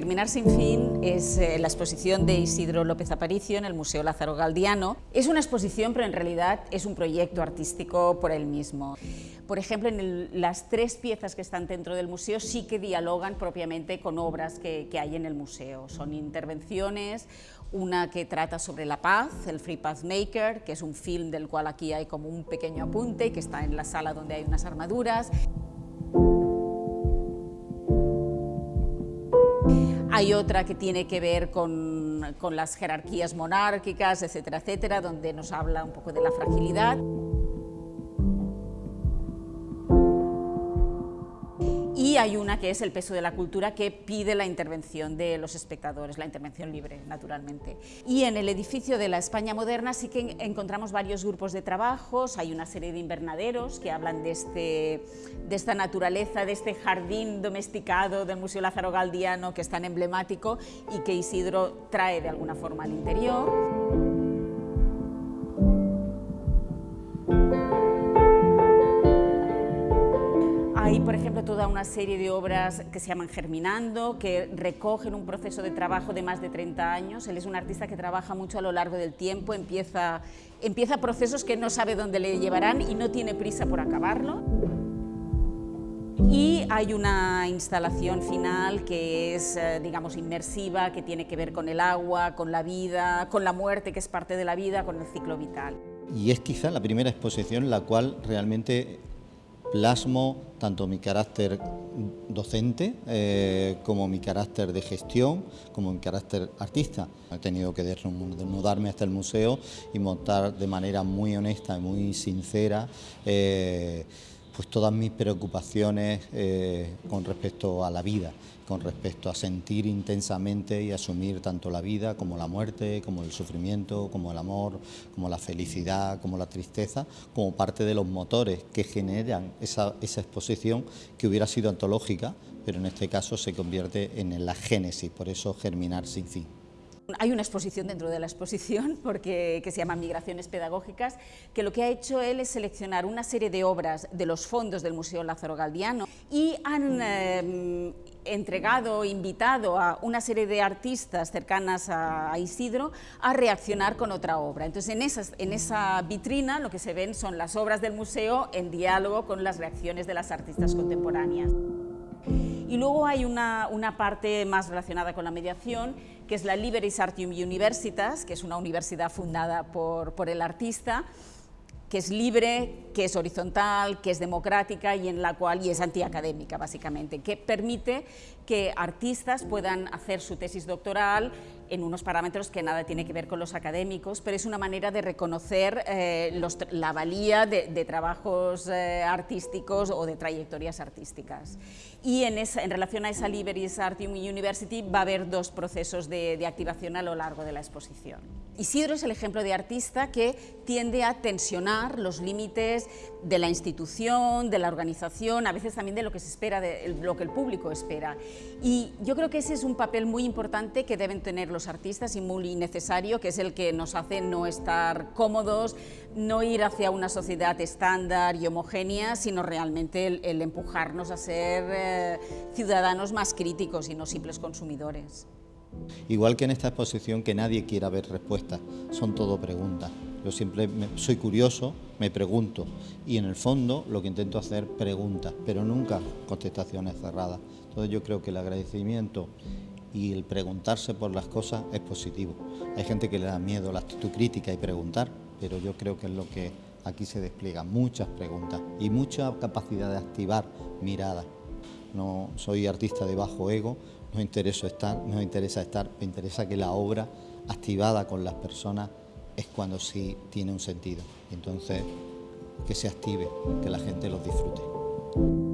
Germinar sin fin es eh, la exposición de Isidro López Aparicio en el Museo Lázaro Galdiano. Es una exposición, pero en realidad es un proyecto artístico por él mismo. Por ejemplo, en las tres piezas que están dentro del museo sí que dialogan propiamente con obras que, hay en el museo. Son intervenciones, una que trata sobre la paz, el Free Path Maker, que es un film del cual aquí hay como un pequeño apunte, que está en la sala donde hay unas armaduras. Hay otra que tiene que ver con, las jerarquías monárquicas, etcétera, etcétera, donde nos habla un poco de la fragilidad. Y hay una que es el peso de la cultura que pide la intervención de los espectadores, la intervención libre, naturalmente. Y en el edificio de la España moderna sí que encontramos varios grupos de trabajos, hay una serie de invernaderos que hablan de, este, de esta naturaleza, de este jardín domesticado del Museo Lázaro Galdiano que es tan emblemático y que Isidro trae de alguna forma al interior. Hay, por ejemplo, toda una serie de obras que se llaman Germinando, que recogen un proceso de trabajo de más de 30 años. Él es un artista que trabaja mucho a lo largo del tiempo, empieza, empieza procesos que no sabe dónde le llevarán y no tiene prisa por acabarlo. Y hay una instalación final que es, eh, digamos, inmersiva, que tiene que ver con el agua, con la vida, con la muerte, que es parte de la vida, con el ciclo vital. Y es quizá la primera exposición la cual realmente plasmo tanto mi carácter docente eh, como mi carácter de gestión, como mi carácter artista. He tenido que desnudarme hasta el museo y montar de manera muy honesta y muy sincera eh, pues todas mis preocupaciones eh, con respecto a la vida, con respecto a sentir intensamente y asumir tanto la vida como la muerte, como el sufrimiento, como el amor, como la felicidad, como la tristeza, como parte de los motores que generan esa, esa exposición que hubiera sido antológica, pero en este caso se convierte en la génesis, por eso germinar sin fin. Hay una exposición dentro de la exposición porque, que se llama Migraciones Pedagógicas, que lo que ha hecho él es seleccionar una serie de obras de los fondos del Museo Lázaro Galdiano y han eh, entregado, invitado a una serie de artistas cercanas a, Isidro a reaccionar con otra obra. Entonces en, esas, en esa vitrina lo que se ven son las obras del museo en diálogo con las reacciones de las artistas contemporáneas. Y luego hay una, una, parte más relacionada con la mediación, que es la Liberis Artium Universitas, que es una universidad fundada por, por el artista, que es libre, que es horizontal, que es democrática y en la cual y es antiacadémica básicamente, que permite que artistas puedan hacer su tesis doctoral en unos parámetros que nada tiene que ver con los académicos, pero es una manera de reconocer eh, la valía de, trabajos eh, artísticos o de trayectorias artísticas. Y en, esa, en relación a esa Liberis Artium University va a haber dos procesos de, de activación a lo largo de la exposición. Isidro es el ejemplo de artista que tiende a tensionar los límites de la institución, de la organización, a veces también de lo que se espera, de lo que el público espera. Y yo creo que ese es un papel muy importante que deben tener los artistas y muy necesario, que es el que nos hace no estar cómodos, no ir hacia una sociedad estándar y homogénea, sino realmente el, empujarnos a ser eh, ciudadanos más críticos y no simples consumidores. Igual que en esta exposición que nadie quiera ver respuestas, son todo preguntas. Yo siempre soy curioso, me pregunto y en el fondo lo que intento hacer preguntas, pero nunca contestaciones cerradas. Entonces yo creo que el agradecimiento y el preguntarse por las cosas es positivo. Hay gente que le da miedo la actitud crítica y preguntar, pero yo creo que es lo que aquí se despliega, muchas preguntas y mucha capacidad de activar miradas. No soy artista de bajo ego, no interesa estar, no interesa estar, me interesa que la obra activada con las personas es cuando sí tiene un sentido. Entonces, que se active, que la gente los disfrute.